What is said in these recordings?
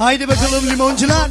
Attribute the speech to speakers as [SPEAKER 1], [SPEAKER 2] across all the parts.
[SPEAKER 1] Haydi bakalım limoncular.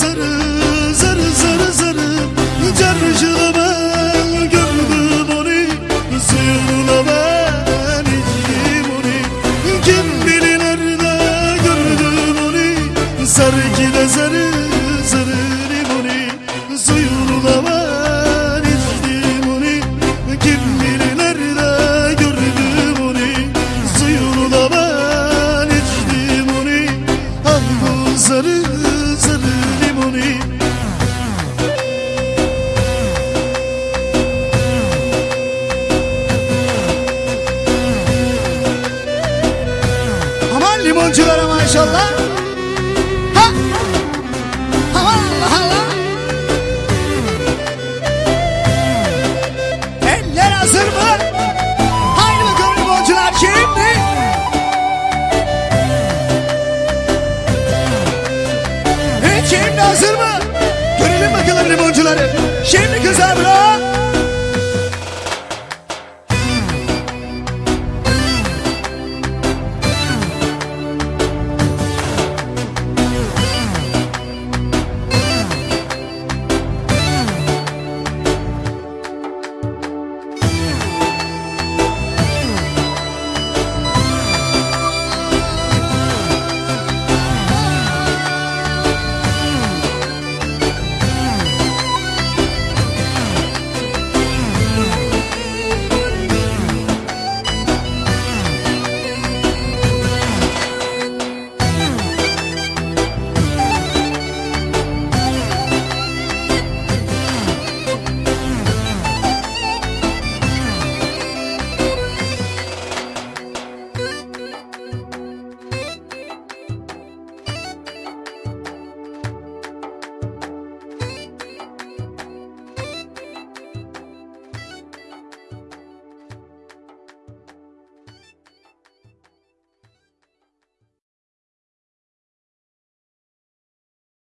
[SPEAKER 1] Zarı zarı zarı zarı Carcıla ben gördüm onu. Zırla ben onu. Kim bilir nerede gördüm onu? Zarı gide zarı zarı limoni Zuyurla ben içtim onu. Kim bilir nerede gördüm onu? Zuyurla ben Yorumculara maşallah.